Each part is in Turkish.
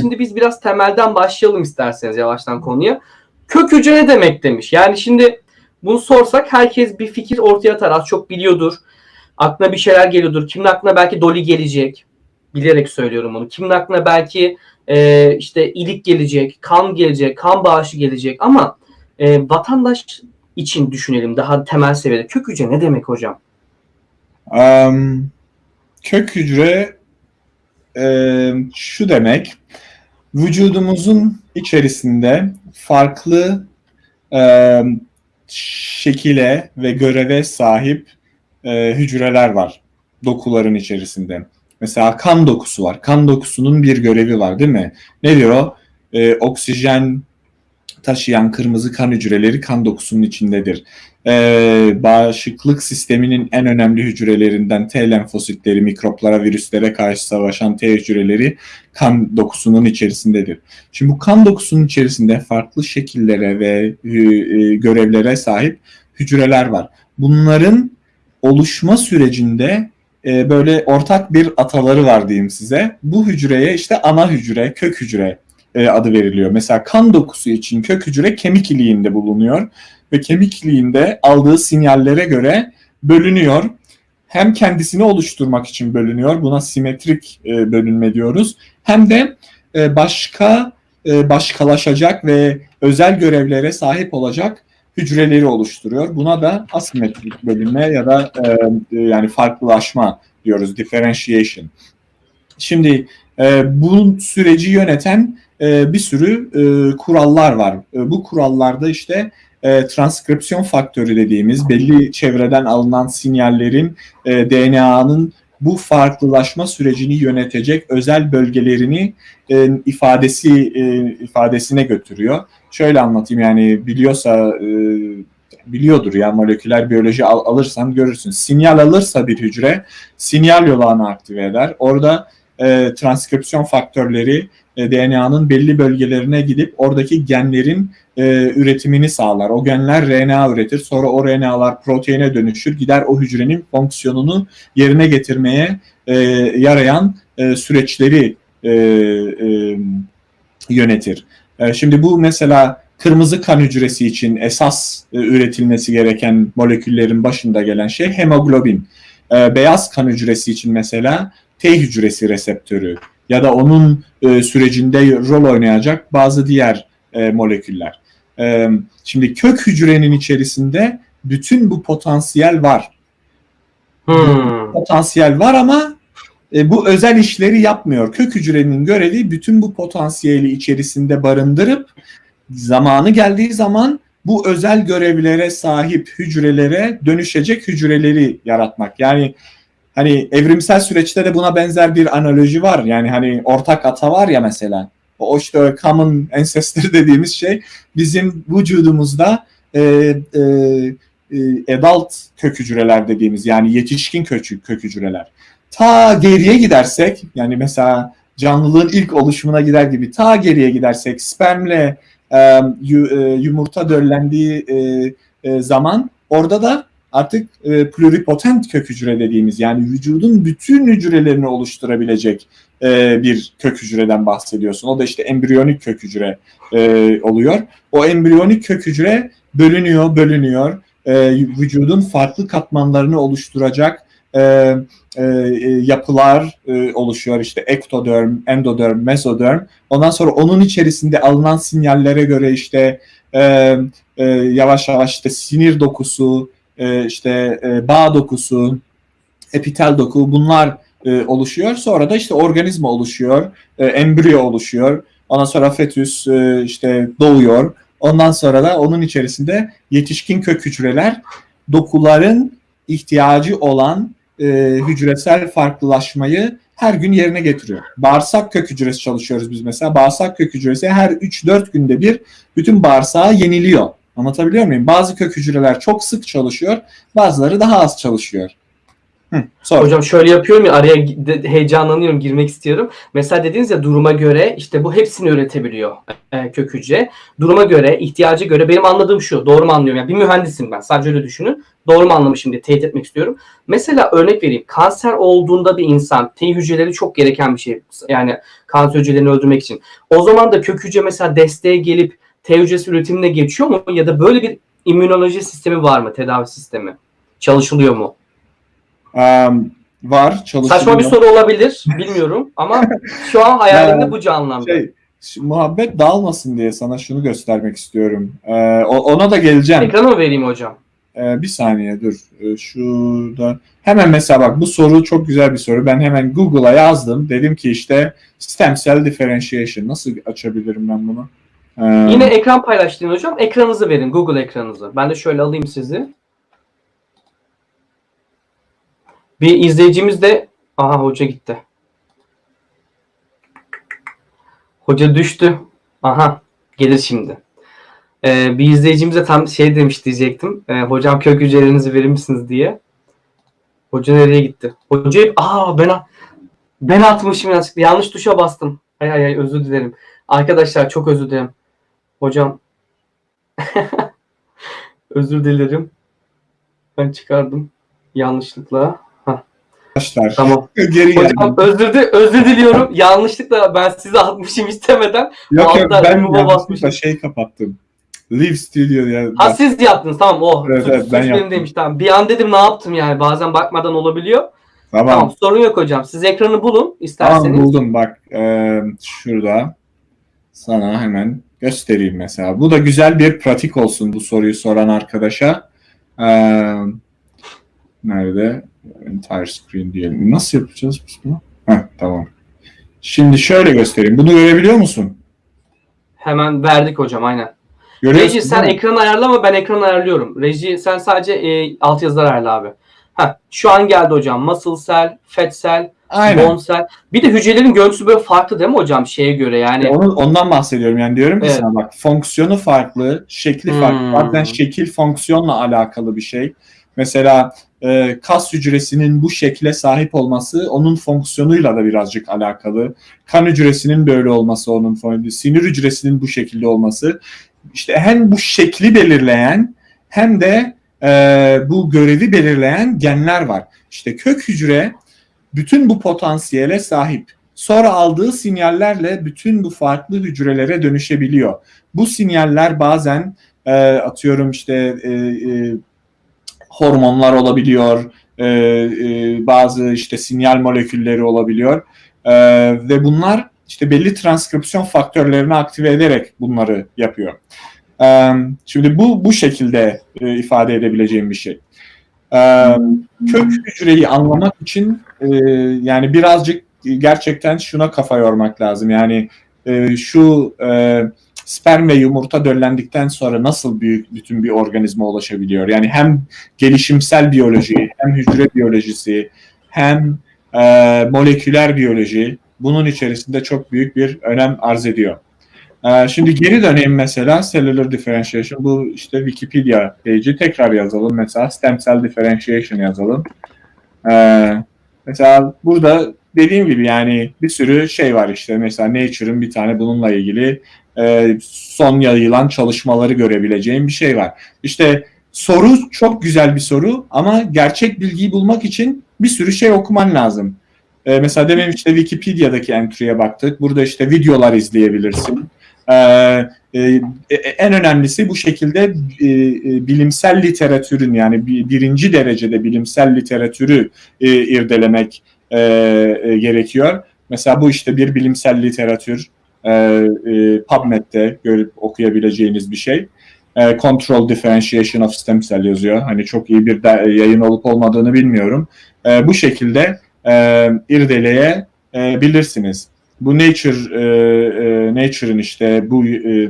Şimdi biz biraz temelden başlayalım isterseniz yavaştan konuya. Kök hücre ne demek demiş. Yani şimdi bunu sorsak herkes bir fikir ortaya atar. Az çok biliyordur. Aklına bir şeyler geliyordur. Kimin aklına belki Dolly gelecek. Bilerek söylüyorum onu. Kimin aklına belki e, işte ilik gelecek, kan gelecek, kan bağışı gelecek. Ama e, vatandaş için düşünelim daha temel seviyede. Kök hücre ne demek hocam? Um, kök hücre e, şu demek, vücudumuzun içerisinde farklı e, şekile ve göreve sahip e, hücreler var dokuların içerisinde. Mesela kan dokusu var. Kan dokusunun bir görevi var değil mi? Ne diyor o? E, oksijen taşıyan kırmızı kan hücreleri kan dokusunun içindedir. Ee, bağışıklık sisteminin en önemli hücrelerinden T lenfositleri, mikroplara, virüslere karşı savaşan T hücreleri kan dokusunun içerisindedir. Şimdi bu kan dokusunun içerisinde farklı şekillere ve e, görevlere sahip hücreler var. Bunların oluşma sürecinde e, böyle ortak bir ataları var diyeyim size. Bu hücreye işte ana hücre, kök hücre e, adı veriliyor. Mesela kan dokusu için kök hücre kemik iliğinde bulunuyor ve kemik iliğinde aldığı sinyallere göre bölünüyor. Hem kendisini oluşturmak için bölünüyor. Buna simetrik e, bölünme diyoruz. Hem de e, başka e, başkalaşacak ve özel görevlere sahip olacak hücreleri oluşturuyor. Buna da asimetrik bölünme ya da e, yani farklılaşma diyoruz. Differentiation. Şimdi e, bu süreci yöneten e, bir sürü e, kurallar var. E, bu kurallarda işte e, transkripsiyon faktörü dediğimiz belli çevreden alınan sinyallerin e, DNA'nın bu farklılaşma sürecini yönetecek özel bölgelerini e, ifadesi e, ifadesine götürüyor. Şöyle anlatayım yani biliyorsa e, biliyordur ya moleküler biyoloji al, alırsan görürsün. Sinyal alırsa bir hücre sinyal yolağını aktive eder. Orada e, transkripsiyon faktörleri e, DNA'nın belli bölgelerine gidip oradaki genlerin e, üretimini sağlar. O genler RNA üretir. Sonra o RNA'lar proteine dönüşür. Gider o hücrenin fonksiyonunu yerine getirmeye e, yarayan e, süreçleri e, e, yönetir. E, şimdi bu mesela kırmızı kan hücresi için esas e, üretilmesi gereken moleküllerin başında gelen şey hemoglobin. E, beyaz kan hücresi için mesela T hücresi reseptörü ya da onun e, sürecinde rol oynayacak bazı diğer e, moleküller. E, şimdi kök hücrenin içerisinde bütün bu potansiyel var. Hmm. Potansiyel var ama e, bu özel işleri yapmıyor. Kök hücrenin görevi bütün bu potansiyeli içerisinde barındırıp zamanı geldiği zaman bu özel görevlere sahip hücrelere dönüşecek hücreleri yaratmak. Yani hani evrimsel süreçte de buna benzer bir analoji var. Yani hani ortak ata var ya mesela. O işte common ancestor dediğimiz şey bizim vücudumuzda e, e, e, adult kök hücreler dediğimiz yani yetişkin kök, kök hücreler. Ta geriye gidersek yani mesela canlılığın ilk oluşumuna gider gibi ta geriye gidersek spermle e, yumurta döllendiği e, e, zaman orada da artık e, pluripotent kök hücre dediğimiz yani vücudun bütün hücrelerini oluşturabilecek e, bir kök hücreden bahsediyorsun. O da işte embriyonik kök hücre e, oluyor. O embriyonik kök hücre bölünüyor, bölünüyor. E, vücudun farklı katmanlarını oluşturacak e, e, yapılar e, oluşuyor. İşte ektoderm, endoderm, mesoderm. Ondan sonra onun içerisinde alınan sinyallere göre işte e, e, yavaş yavaş işte sinir dokusu, e, işte e, bağ dokusu, epitel doku bunlar e, oluşuyor. Sonra da işte organizma oluşuyor, e, embriyo oluşuyor. Ondan sonra fetüs işte doğuyor. Ondan sonra da onun içerisinde yetişkin kök hücreler dokuların ihtiyacı olan e, hücresel farklılaşmayı her gün yerine getiriyor. Bağırsak kök hücresi çalışıyoruz biz mesela. Bağırsak kök hücresi her 3-4 günde bir bütün bağırsağı yeniliyor. Anlatabiliyor muyum? Bazı kök hücreler çok sık çalışıyor, bazıları daha az çalışıyor. Hı, sor. Hocam şöyle yapıyorum ya araya heyecanlanıyorum girmek istiyorum. Mesela dediniz ya duruma göre işte bu hepsini üretebiliyor e, kök hücre. Duruma göre, ihtiyacı göre benim anladığım şu. Doğru mu anlıyorum? Yani bir mühendisim ben. Sadece öyle düşünün. Doğru mu anlamışım diye teyit etmek istiyorum. Mesela örnek vereyim. Kanser olduğunda bir insan T hücreleri çok gereken bir şey. Yani kanser hücrelerini öldürmek için. O zaman da kök hücre mesela desteğe gelip T hücresi üretimine geçiyor mu? Ya da böyle bir immünoloji sistemi var mı? Tedavi sistemi? Çalışılıyor mu? Um, var çalışıyor. Saçma bir soru olabilir. Bilmiyorum ama şu an hayalimde Ya, bu canlandı. Şey, muhabbet dağılmasın diye sana şunu göstermek istiyorum. Ee, ona da geleceğim. Ekranı mı vereyim hocam? Ee, bir saniye dur. Ee, şurada. Hemen mesela bak bu soru çok güzel bir soru. Ben hemen Google'a yazdım. Dedim ki işte stem cell differentiation. Nasıl açabilirim ben bunu? Ee, Yine ekran paylaştığın hocam. Ekranınızı verin. Google ekranınızı. Ben de şöyle alayım sizi. Bir izleyicimiz de aha hoca gitti. Hoca düştü. Aha gelir şimdi. Ee, bir izleyicimiz de tam şey demiş diyecektim. Ee, hocam kök hücrelerinizi verir misiniz diye. Hoca nereye gitti? Hoca aa ben ben atmışım yanlışlıkla. Yanlış tuşa bastım. Hay hay hay özür dilerim. Arkadaşlar çok özür dilerim. Hocam özür dilerim. Ben çıkardım yanlışlıkla. Arkadaşlar Tamam. geri geldim. Hocam özür, di- özür diliyorum. Yanlışlıkla ben size atmışım istemeden. Yok yok ben yanlışlıkla şey kapattım. Live Studio ya. Ha siz yaptınız tamam oh. Evet, suç, evet, suç ben benim yaptım. demiş tamam. Bir an dedim ne yaptım yani bazen bakmadan olabiliyor. Tamam. Tamam, sorun yok hocam. Siz ekranı bulun isterseniz. Tamam buldum bak. Ee, şurada sana hemen göstereyim mesela. Bu da güzel bir pratik olsun bu soruyu soran arkadaşa. Ee, nerede? Entire screen diyelim. Nasıl yapacağız biz bunu? Heh, tamam. Şimdi şöyle göstereyim. Bunu görebiliyor musun? Hemen verdik hocam aynen. Görüyorsun Reji sen ekranı ayarlama ben ekranı ayarlıyorum. Reji sen sadece e, altyazılar ayarla abi. Heh, şu an geldi hocam. Muscle cell, fat cell, Aynen. cell. Bir de hücrelerin görüntüsü böyle farklı değil mi hocam şeye göre yani. Onu, ondan bahsediyorum yani diyorum ki Evet. sana bak fonksiyonu farklı, şekli farklı. Hmm. Bazen şekil fonksiyonla alakalı bir şey. Mesela e, kas hücresinin bu şekle sahip olması onun fonksiyonuyla da birazcık alakalı. Kan hücresinin böyle olması onun fonksiyonu, sinir hücresinin bu şekilde olması. İşte hem bu şekli belirleyen hem de e, bu görevi belirleyen genler var. İşte kök hücre bütün bu potansiyele sahip sonra aldığı sinyallerle bütün bu farklı hücrelere dönüşebiliyor. Bu sinyaller bazen e, atıyorum işte e, e, hormonlar olabiliyor, e, e, bazı işte sinyal molekülleri olabiliyor E, ve bunlar işte belli transkripsiyon faktörlerini aktive ederek bunları yapıyor. E, şimdi bu bu şekilde e, ifade edebileceğim bir şey. E, kök hücreyi anlamak için e, yani birazcık gerçekten şuna kafa yormak lazım. Yani e, şu e, sperm ve yumurta döllendikten sonra nasıl büyük bütün bir organizma ulaşabiliyor? Yani hem gelişimsel biyoloji, hem hücre biyolojisi, hem e, moleküler biyoloji bunun içerisinde çok büyük bir önem arz ediyor. E, şimdi geri döneyim mesela cellular differentiation. Bu işte Wikipedia page'i tekrar yazalım. Mesela stem cell differentiation yazalım. E, mesela burada dediğim gibi yani bir sürü şey var işte. Mesela Nature'ın bir tane bununla ilgili e, son yayılan çalışmaları görebileceğim bir şey var. İşte soru çok güzel bir soru ama gerçek bilgiyi bulmak için bir sürü şey okuman lazım. E, mesela demin işte Wikipedia'daki entry'ye baktık. Burada işte videolar izleyebilirsin. E, e, e, en önemlisi bu şekilde e, e, bilimsel literatürün yani bir, birinci derecede bilimsel literatürü e, irdelemek e, e, gerekiyor. Mesela bu işte bir bilimsel literatür e, e, PubMed'de görüp okuyabileceğiniz bir şey. E, Control Differentiation of Stem Cell yazıyor. Hani çok iyi bir de, yayın olup olmadığını bilmiyorum. E, bu şekilde e, irdeleyebilirsiniz. Bu Nature e, e, Nature'ın işte bu e,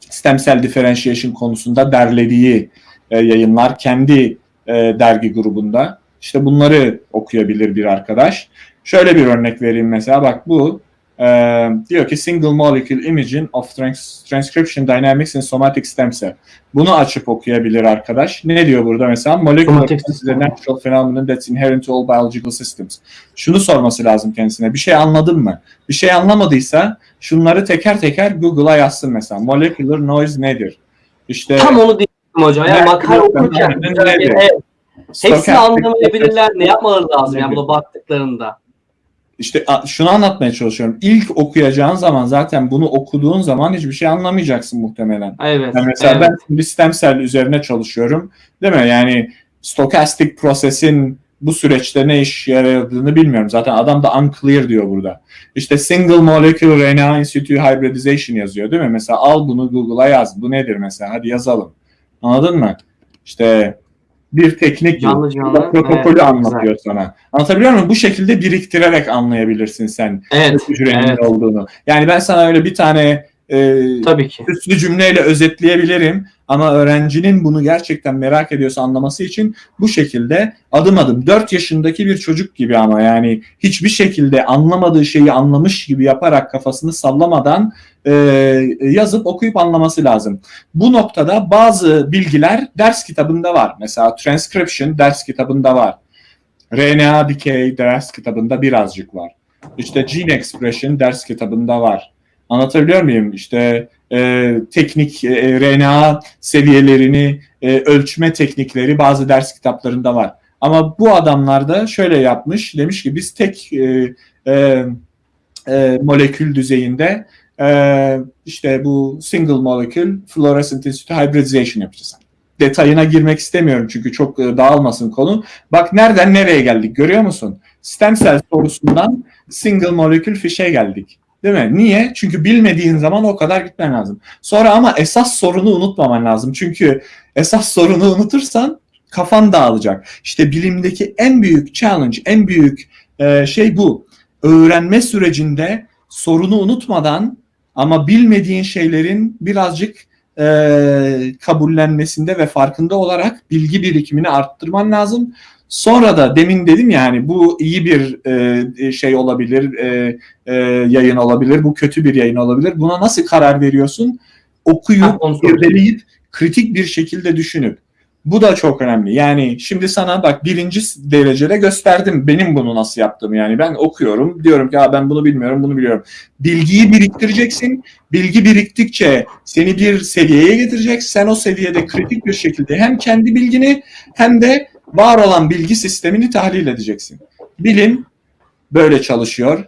stem cell differentiation konusunda derlediği e, yayınlar kendi e, dergi grubunda. İşte bunları okuyabilir bir arkadaş. Şöyle bir örnek vereyim mesela bak bu e, Ee, diyor ki single molecule imaging of trans- transcription dynamics in somatic stem cell. Bunu açıp okuyabilir arkadaş. Ne diyor burada mesela? Molecular is a natural phenomenon that's inherent to all biological systems. Şunu sorması lazım kendisine. Bir şey anladın mı? Bir şey anlamadıysa şunları teker teker Google'a yazsın mesela. Molecular noise nedir? İşte Tam onu diyecektim hocam. Yani makale okurken evet. Hepsini anlamayabilirler. Ne yapmaları lazım yani buna baktıklarında? İşte şunu anlatmaya çalışıyorum. İlk okuyacağın zaman zaten bunu okuduğun zaman hiçbir şey anlamayacaksın muhtemelen. Evet. Yani mesela evet. ben şimdi stem cell üzerine çalışıyorum. Değil mi? Yani stochastic prosesin bu süreçte ne iş yaradığını bilmiyorum. Zaten adam da unclear diyor burada. İşte single molecular RNA in situ hybridization yazıyor değil mi? Mesela al bunu Google'a yaz. Bu nedir mesela? Hadi yazalım. Anladın mı? İşte bir teknik Canlı canlı, protokolü evet, anlatıyor sana. Anlatabiliyor muyum? Bu şekilde biriktirerek anlayabilirsin sen Evet. evet. olduğunu. Yani ben sana öyle bir tane e, Tabii ki. süslü cümleyle özetleyebilirim ama öğrencinin bunu gerçekten merak ediyorsa anlaması için bu şekilde adım adım 4 yaşındaki bir çocuk gibi ama yani hiçbir şekilde anlamadığı şeyi anlamış gibi yaparak kafasını sallamadan e, yazıp okuyup anlaması lazım. Bu noktada bazı bilgiler ders kitabında var. Mesela transcription ders kitabında var. RNA decay ders kitabında birazcık var. İşte gene expression ders kitabında var. Anlatabiliyor muyum? İşte e, teknik e, RNA seviyelerini e, ölçme teknikleri bazı ders kitaplarında var. Ama bu adamlar da şöyle yapmış. Demiş ki biz tek e, e, e, molekül düzeyinde e, işte bu single molecule fluorescent in hybridization yapacağız. Detayına girmek istemiyorum çünkü çok e, dağılmasın konu. Bak nereden nereye geldik görüyor musun? Stem cell sorusundan single molecule fişe geldik. Değil mi? Niye? Çünkü bilmediğin zaman o kadar gitmen lazım. Sonra ama esas sorunu unutmaman lazım. Çünkü esas sorunu unutursan kafan dağılacak. İşte bilimdeki en büyük challenge, en büyük e, şey bu. Öğrenme sürecinde sorunu unutmadan ama bilmediğin şeylerin birazcık e, kabullenmesinde ve farkında olarak bilgi birikimini arttırman lazım. Sonra da demin dedim yani bu iyi bir e, şey olabilir, e, e, yayın olabilir, bu kötü bir yayın olabilir. Buna nasıl karar veriyorsun? Okuyup, irdeleyip, kritik bir şekilde düşünüp. Bu da çok önemli. Yani şimdi sana bak birinci derecede gösterdim benim bunu nasıl yaptığımı. Yani ben okuyorum, diyorum ki "Aa, ben bunu bilmiyorum, bunu biliyorum. Bilgiyi biriktireceksin. Bilgi biriktikçe seni bir seviyeye getirecek. Sen o seviyede kritik bir şekilde hem kendi bilgini hem de var olan bilgi sistemini tahlil edeceksin. Bilim böyle çalışıyor.